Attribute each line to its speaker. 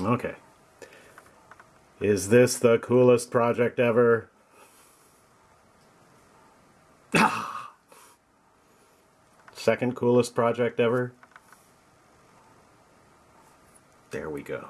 Speaker 1: Okay. Is this the coolest project ever? Second coolest project ever? There we go.